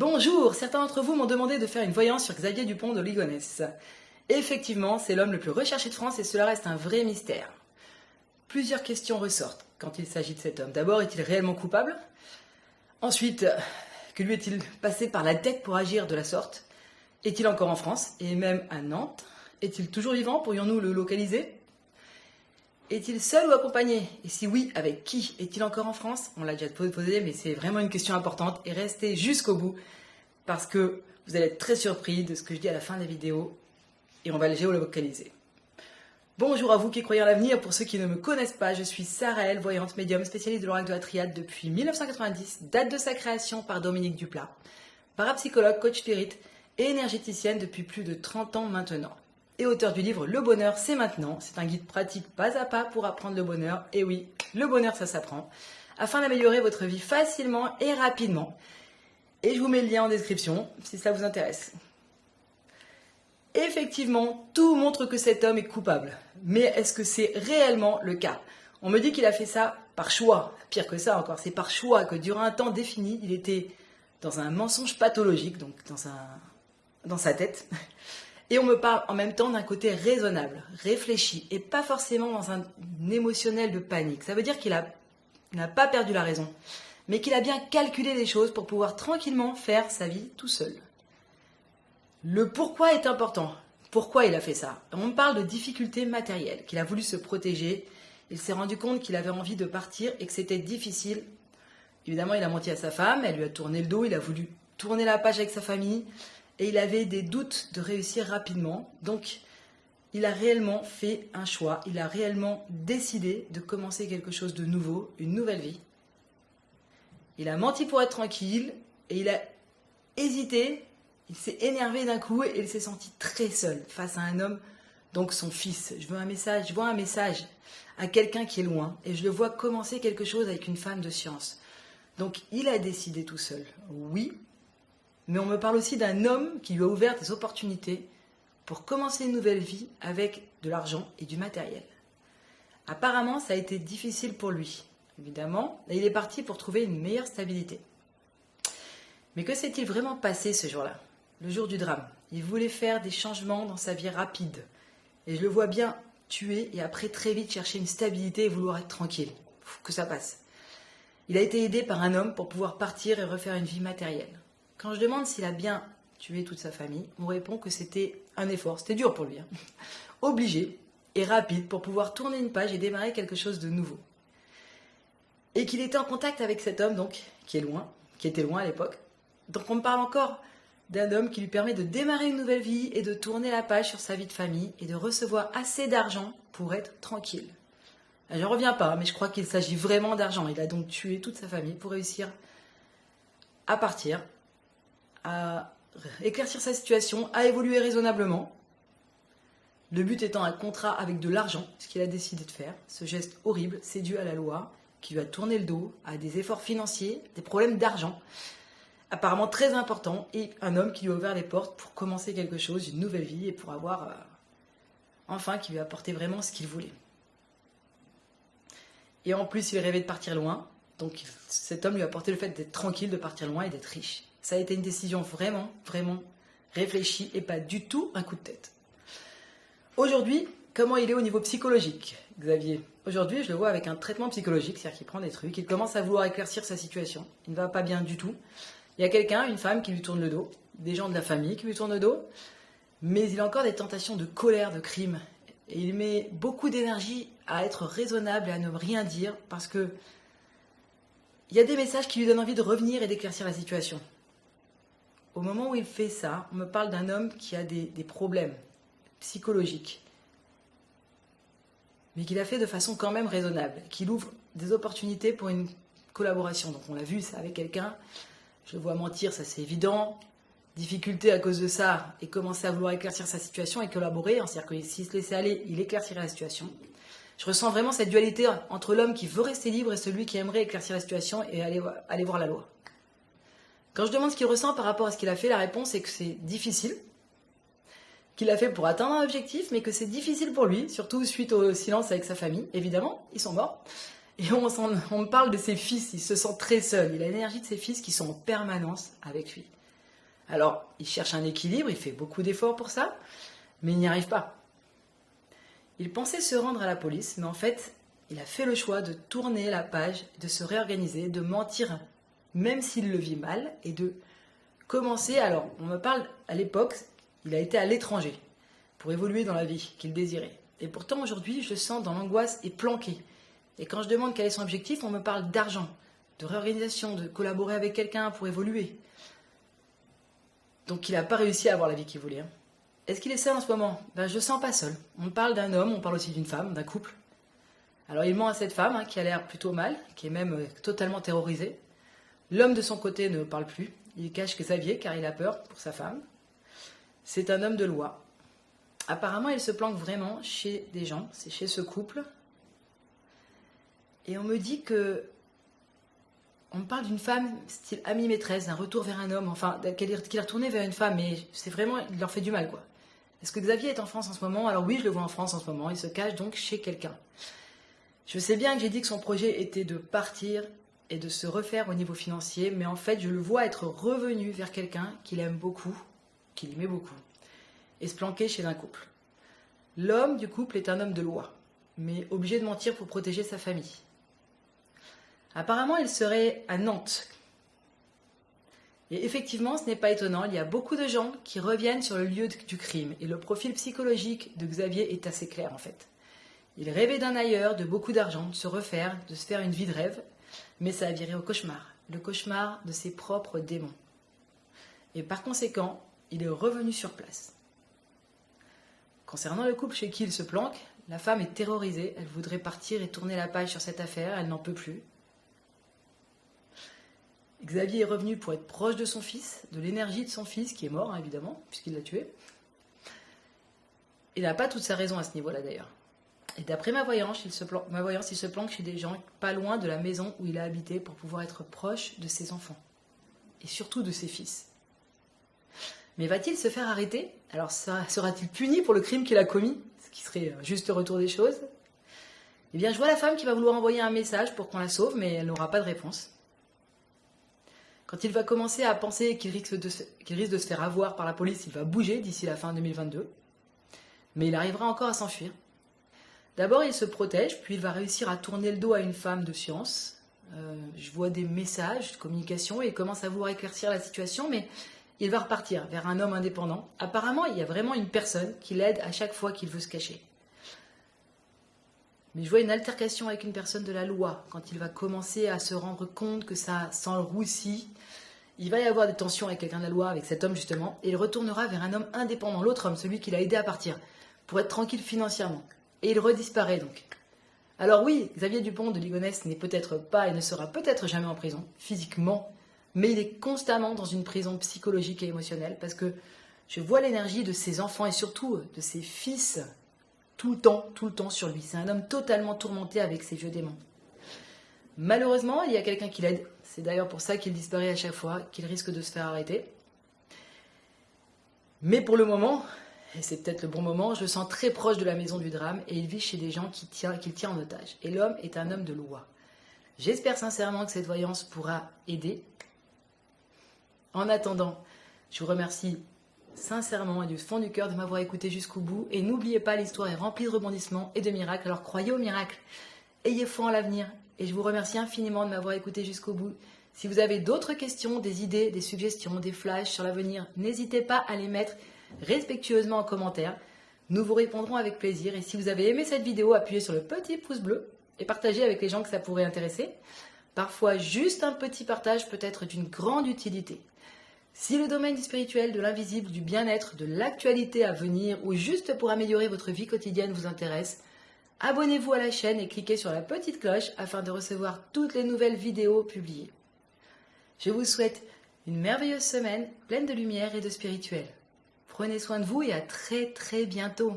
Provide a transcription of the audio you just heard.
Bonjour, certains d'entre vous m'ont demandé de faire une voyance sur Xavier Dupont de Ligonnès. Effectivement, c'est l'homme le plus recherché de France et cela reste un vrai mystère. Plusieurs questions ressortent quand il s'agit de cet homme. D'abord, est-il réellement coupable? Ensuite, que lui est-il passé par la tête pour agir de la sorte? Est-il encore en France? Et même à Nantes? Est-il toujours vivant? Pourrions-nous le localiser? Est-il seul ou accompagné? Et si oui, avec qui? Est-il encore en France? On l'a déjà posé, mais c'est vraiment une question importante. Et restez jusqu'au bout, parce que vous allez être très surpris de ce que je dis à la fin de la vidéo, et on va le géolocaliser. Bonjour à vous qui croyez en l'avenir. Pour ceux qui ne me connaissent pas, je suis Sarah voyante médium, spécialiste de l'oracle de la triade depuis 1990, date de sa création par Dominique Duplat, parapsychologue, coach spirit et énergéticienne depuis plus de 30 ans maintenant et auteur du livre Le bonheur, c'est maintenant. C'est un guide pratique pas à pas pour apprendre le bonheur. Et oui, le bonheur, ça s'apprend. Afin d'améliorer votre vie facilement et rapidement. Et je vous mets le lien en description si ça vous intéresse. Effectivement, tout montre que cet homme est coupable. Mais est-ce que c'est réellement le cas? On me dit qu'il a fait ça par choix. Pire que ça encore, c'est par choix que durant un temps défini, il était dans un mensonge pathologique, donc dans, un, dans sa tête. Et on me parle en même temps d'un côté raisonnable, réfléchi, et pas forcément dans un émotionnel de panique. Ça veut dire qu'il n'a pas perdu la raison, mais qu'il a bien calculé les choses pour pouvoir tranquillement faire sa vie tout seul. Le pourquoi est important. Pourquoi il a fait ça? On me parle de difficultés matérielles, qu'il a voulu se protéger. Il s'est rendu compte qu'il avait envie de partir et que c'était difficile. Évidemment, il a menti à sa femme, elle lui a tourné le dos, il a voulu tourner la page avec sa famille et il avait des doutes de réussir rapidement. Donc, il a réellement fait un choix, il a réellement décidé de commencer quelque chose de nouveau, une nouvelle vie. Il a menti pour être tranquille et il a hésité, il s'est énervé d'un coup et il s'est senti très seul face à un homme, donc son fils. Je veux un message, je vois un message à quelqu'un qui est loin et je le vois commencer quelque chose avec une femme de science. Donc il a décidé tout seul. Oui, mais on me parle aussi d'un homme qui lui a ouvert des opportunités pour commencer une nouvelle vie avec de l'argent et du matériel. Apparemment, ça a été difficile pour lui, évidemment, et il est parti pour trouver une meilleure stabilité. Mais que s'est-il vraiment passé ce jour-là, le jour du drame Il voulait faire des changements dans sa vie rapide, et je le vois bien tuer et après très vite chercher une stabilité et vouloir être tranquille. que ça passe. Il a été aidé par un homme pour pouvoir partir et refaire une vie matérielle. Quand je demande s'il a bien tué toute sa famille, on répond que c'était un effort, c'était dur pour lui, hein. obligé et rapide pour pouvoir tourner une page et démarrer quelque chose de nouveau. Et qu'il était en contact avec cet homme, donc, qui est loin, qui était loin à l'époque. Donc on me parle encore d'un homme qui lui permet de démarrer une nouvelle vie et de tourner la page sur sa vie de famille et de recevoir assez d'argent pour être tranquille. Je ne reviens pas, mais je crois qu'il s'agit vraiment d'argent. Il a donc tué toute sa famille pour réussir à partir à éclaircir sa situation, à évoluer raisonnablement. Le but étant un contrat avec de l'argent, ce qu'il a décidé de faire. Ce geste horrible, c'est dû à la loi, qui lui a tourné le dos, à des efforts financiers, des problèmes d'argent, apparemment très importants, et un homme qui lui a ouvert les portes pour commencer quelque chose, une nouvelle vie, et pour avoir, euh, enfin, qui lui a apporté vraiment ce qu'il voulait. Et en plus, il rêvait de partir loin, donc cet homme lui a apporté le fait d'être tranquille, de partir loin et d'être riche. Ça a été une décision vraiment, vraiment réfléchie et pas du tout un coup de tête. Aujourd'hui, comment il est au niveau psychologique, Xavier? Aujourd'hui, je le vois avec un traitement psychologique, c'est-à-dire qu'il prend des trucs, il commence à vouloir éclaircir sa situation. Il ne va pas bien du tout. Il y a quelqu'un, une femme qui lui tourne le dos, des gens de la famille qui lui tournent le dos, mais il a encore des tentations de colère, de crime. Et il met beaucoup d'énergie à être raisonnable et à ne rien dire parce que il y a des messages qui lui donnent envie de revenir et d'éclaircir la situation. Au moment où il fait ça, on me parle d'un homme qui a des, problèmes psychologiques, mais qu'il a fait de façon quand même raisonnable, qu'il ouvre des opportunités pour une collaboration. Donc on l'a vu, c'est avec quelqu'un, je le vois mentir, ça c'est évident, difficulté à cause de ça, et commencer à vouloir éclaircir sa situation et collaborer, c'est-à-dire que s'il se laissait aller, il éclaircirait la situation. Je ressens vraiment cette dualité entre l'homme qui veut rester libre et celui qui aimerait éclaircir la situation et aller voir la loi. Quand je demande ce qu'il ressent par rapport à ce qu'il a fait, la réponse est que c'est difficile, qu'il a fait pour atteindre un objectif, mais que c'est difficile pour lui, surtout suite au silence avec sa famille, évidemment, ils sont morts. Et on, on parle de ses fils, il se sent très seul, il a l'énergie de ses fils qui sont en permanence avec lui. Alors, il cherche un équilibre, il fait beaucoup d'efforts pour ça, mais il n'y arrive pas. Il pensait se rendre à la police, mais en fait, il a fait le choix de tourner la page, de se réorganiser, de mentir, même s'il le vit mal, et de commencer. Alors, on me parle à l'époque, il a été à l'étranger pour évoluer dans la vie qu'il désirait. Et pourtant, aujourd'hui, je sens dans l'angoisse et planqué. Et quand je demande quel est son objectif, on me parle d'argent, de réorganisation, de collaborer avec quelqu'un pour évoluer. Donc il n'a pas réussi à avoir la vie qu'il voulait. Hein. Est-ce qu'il est seul en ce moment? Ben, Je ne sens pas seul. On parle d'un homme, on parle aussi d'une femme, d'un couple. Alors il ment à cette femme hein, qui a l'air plutôt mal, qui est même euh, totalement terrorisée. L'homme de son côté ne parle plus. Il cache Xavier car il a peur pour sa femme. C'est un homme de loi. Apparemment, il se planque vraiment chez des gens, c'est chez ce couple. Et on me dit que on me parle d'une femme, style amie maîtresse, d'un retour vers un homme, enfin, qu'il est retourné vers une femme, mais c'est vraiment, il leur fait du mal, quoi. Est-ce que Xavier est en France en ce moment? Alors oui, je le vois en France en ce moment, il se cache donc chez quelqu'un. Je sais bien que j'ai dit que son projet était de partir et de se refaire au niveau financier, mais en fait, je le vois être revenu vers quelqu'un qu'il aime beaucoup, qu'il aimait beaucoup, et se planquer chez un couple. L'homme du couple est un homme de loi, mais obligé de mentir pour protéger sa famille. Apparemment, il serait à Nantes. Et effectivement, ce n'est pas étonnant, il y a beaucoup de gens qui reviennent sur le lieu du crime, et le profil psychologique de Xavier est assez clair en fait. Il rêvait d'un ailleurs, de beaucoup d'argent, de se refaire, de se faire une vie de rêve, mais ça a viré au cauchemar, le cauchemar de ses propres démons. Et par conséquent, il est revenu sur place. Concernant le couple chez qui il se planque, la femme est terrorisée, elle voudrait partir et tourner la page sur cette affaire, elle n'en peut plus. Xavier est revenu pour être proche de son fils, de l'énergie de son fils, qui est mort, hein, évidemment, puisqu'il l'a tué. Il n'a pas toute sa raison à ce niveau-là, d'ailleurs. Et d'après ma voyance, il se planque chez des gens pas loin de la maison où il a habité pour pouvoir être proche de ses enfants. Et surtout de ses fils. Mais va-t-il se faire arrêter? Alors sera-t-il puni pour le crime qu'il a commis? Ce qui serait un juste retour des choses? Eh bien, je vois la femme qui va vouloir envoyer un message pour qu'on la sauve, mais elle n'aura pas de réponse. Quand il va commencer à penser qu'il risque de se faire avoir par la police, il va bouger d'ici la fin 2022. Mais il arrivera encore à s'enfuir. D'abord, il se protège, puis il va réussir à tourner le dos à une femme de science. Euh, je vois des messages de communication et il commence à vouloir éclaircir la situation, mais il va repartir vers un homme indépendant. Apparemment, il y a vraiment une personne qui l'aide à chaque fois qu'il veut se cacher. Mais je vois une altercation avec une personne de la loi, quand il va commencer à se rendre compte que ça roussi, il va y avoir des tensions avec quelqu'un de la loi, avec cet homme justement, et il retournera vers un homme indépendant, l'autre homme, celui qui l'a aidé à partir, pour être tranquille financièrement. Et il redisparaît donc. Alors oui, Xavier Dupont de Ligonnès n'est peut-être pas et ne sera peut-être jamais en prison, physiquement, mais il est constamment dans une prison psychologique et émotionnelle, parce que je vois l'énergie de ses enfants et surtout de ses fils tout le temps, tout le temps sur lui. C'est un homme totalement tourmenté avec ses vieux démons. Malheureusement, il y a quelqu'un qui l'aide. C'est d'ailleurs pour ça qu'il disparaît à chaque fois, qu'il risque de se faire arrêter. Mais pour le moment, c'est peut-être le bon moment, je le sens très proche de la maison du drame et il vit chez des gens qu'il tient, tient en otage. Et l'homme est un homme de loi. J'espère sincèrement que cette voyance pourra aider. En attendant, je vous remercie sincèrement et du fond du cœur de m'avoir écouté jusqu'au bout. Et n'oubliez pas, l'histoire est remplie de rebondissements et de miracles. Alors croyez au miracle. Ayez foi en l'avenir. Et je vous remercie infiniment de m'avoir écouté jusqu'au bout. Si vous avez d'autres questions, des idées, des suggestions, des flashs sur l'avenir, n'hésitez pas à les mettre respectueusement en commentaire. Nous vous répondrons avec plaisir. Et si vous avez aimé cette vidéo, appuyez sur le petit pouce bleu et partagez avec les gens que ça pourrait intéresser. Parfois, juste un petit partage peut être d'une grande utilité. Si le domaine du spirituel, de l'invisible, du bien-être, de l'actualité à venir ou juste pour améliorer votre vie quotidienne vous intéresse, abonnez-vous à la chaîne et cliquez sur la petite cloche afin de recevoir toutes les nouvelles vidéos publiées. Je vous souhaite une merveilleuse semaine pleine de lumière et de spirituel. Prenez soin de vous et à très très bientôt.